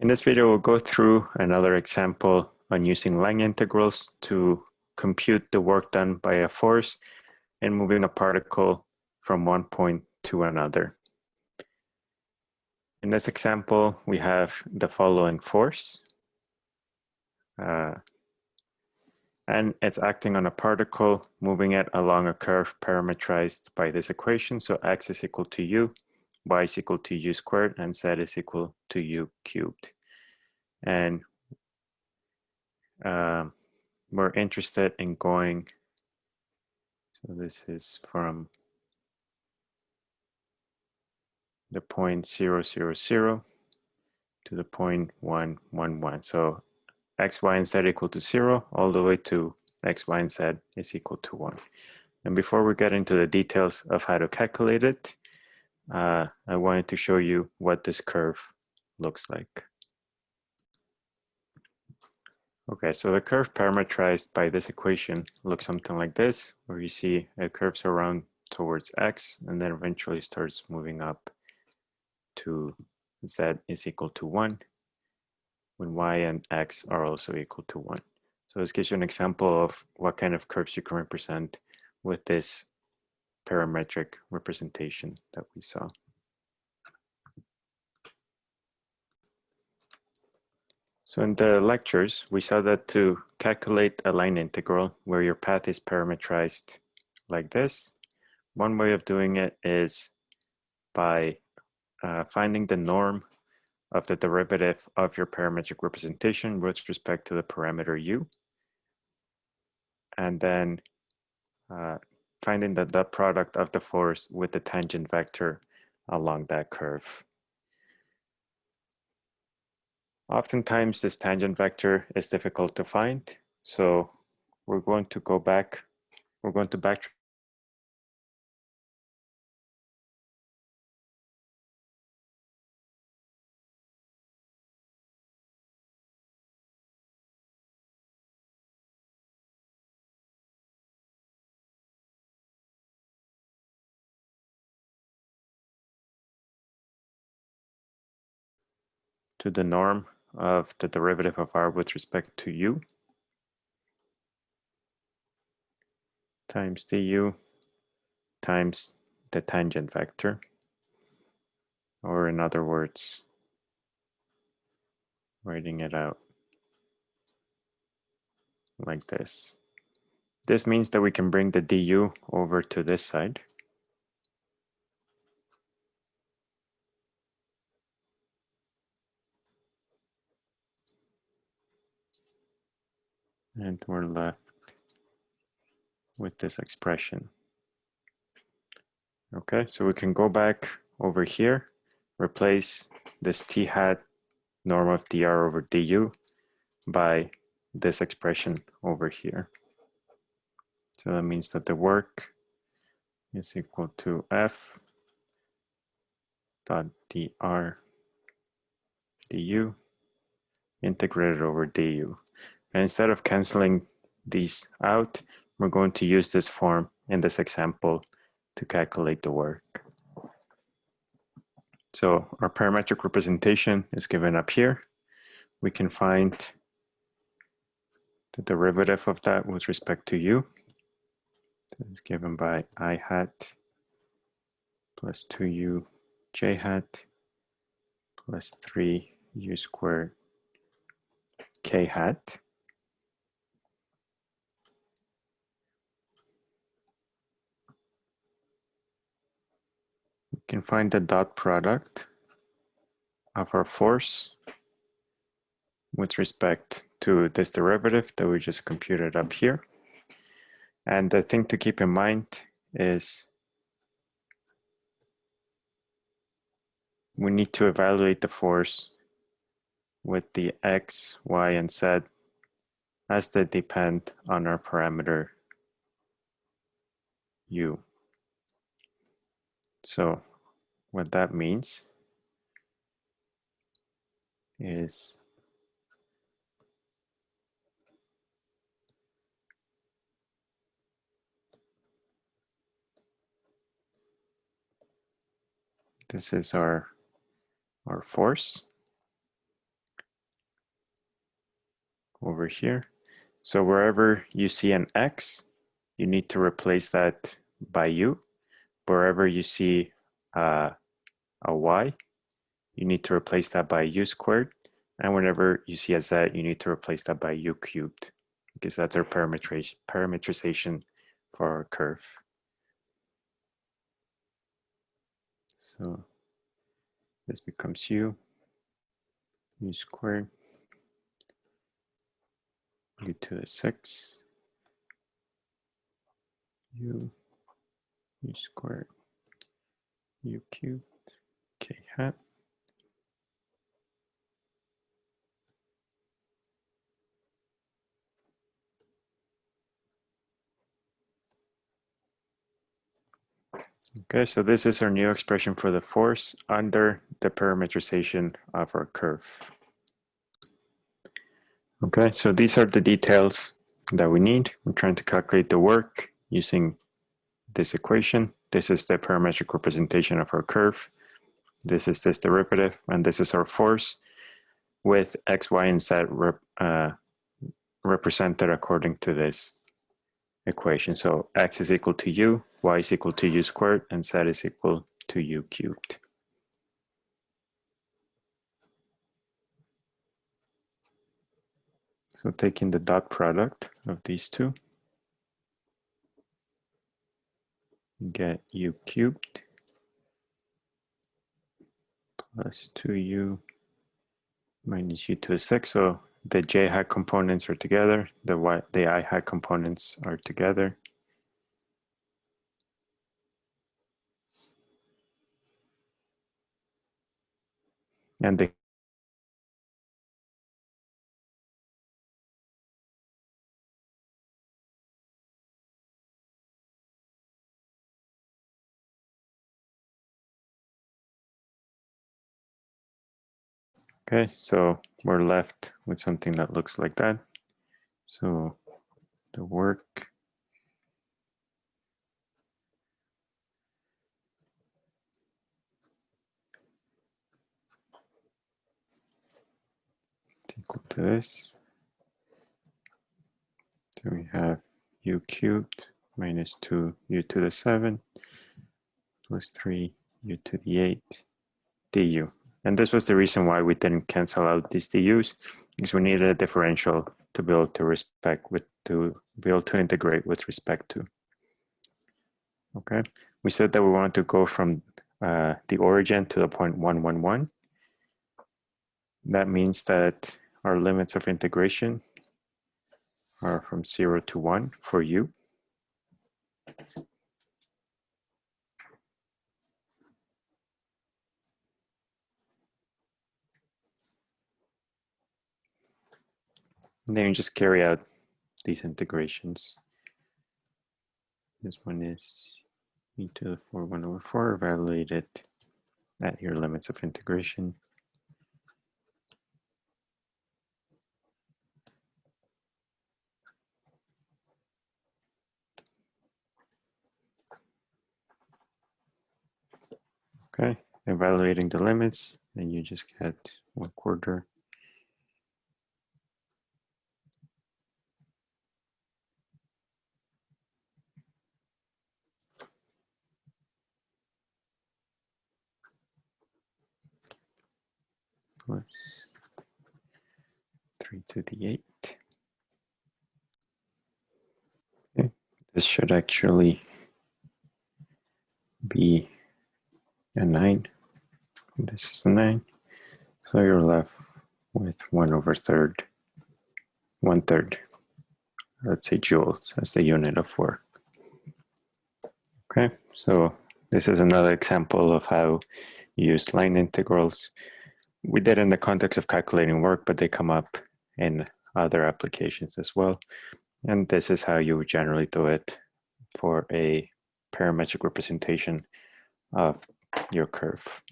In this video, we'll go through another example on using line integrals to compute the work done by a force and moving a particle from one point to another. In this example, we have the following force. Uh, and it's acting on a particle, moving it along a curve parametrized by this equation. So x is equal to u y is equal to u squared and z is equal to u cubed. And uh, we're interested in going, so this is from the point zero, zero, zero to the point one, one, one. So x, y, and z equal to zero all the way to x, y, and z is equal to one. And before we get into the details of how to calculate it, uh, I wanted to show you what this curve looks like. Okay, so the curve parametrized by this equation looks something like this, where you see it curves around towards x and then eventually starts moving up to z is equal to 1 when y and x are also equal to 1. So this gives you an example of what kind of curves you can represent with this parametric representation that we saw. So in the lectures, we saw that to calculate a line integral where your path is parametrized like this, one way of doing it is by uh, finding the norm of the derivative of your parametric representation with respect to the parameter u. And then uh, finding the dot product of the force with the tangent vector along that curve. Oftentimes this tangent vector is difficult to find. So we're going to go back, we're going to backtrack to the norm of the derivative of r with respect to u times du times the tangent vector, or in other words, writing it out like this. This means that we can bring the du over to this side. And we're left with this expression. Okay, so we can go back over here, replace this t hat norm of dr over du by this expression over here. So that means that the work is equal to f dot dr du integrated over du. And instead of canceling these out, we're going to use this form in this example to calculate the work. So our parametric representation is given up here. We can find the derivative of that with respect to u. It's given by i hat plus 2u j hat plus 3u squared k hat. Can find the dot product of our force with respect to this derivative that we just computed up here. And the thing to keep in mind is we need to evaluate the force with the x, y, and z as they depend on our parameter u. So what that means is this is our our force over here. So wherever you see an X, you need to replace that by U. Wherever you see uh, a Y, you need to replace that by U squared. And whenever you see a Z, you need to replace that by U cubed because that's our parametrization, for our curve. So this becomes U, U squared, U to the six, U, U squared, U cubed, K hat. Okay, so this is our new expression for the force under the parametrization of our curve. Okay, so these are the details that we need. We're trying to calculate the work using this equation. This is the parametric representation of our curve. This is this derivative, and this is our force with x, y, and z rep, uh, represented according to this equation. So x is equal to u, y is equal to u squared, and z is equal to u cubed. So taking the dot product of these two, get u cubed plus 2u minus u to the six. So the j hat components are together, the y, the i hat components are together. And the Okay, so we're left with something that looks like that. So the work equal to this. So we have u cubed minus 2 u to the 7 plus 3 u to the 8 du. And this was the reason why we didn't cancel out these du's, because we needed a differential to be able to respect with to be able to integrate with respect to. Okay, we said that we wanted to go from uh, the origin to the point 111. That means that our limits of integration are from 0 to 1 for u. And then you just carry out these integrations. This one is e to the 4 1 over 4 evaluated at your limits of integration. Okay, evaluating the limits, and you just get one quarter plus 3 to the 8. Okay, this should actually be a 9. This is a 9. So you're left with 1 over third, 1 third, let's say joules as the unit of work. Okay, so this is another example of how you use line integrals we did in the context of calculating work, but they come up in other applications as well. And this is how you would generally do it for a parametric representation of your curve.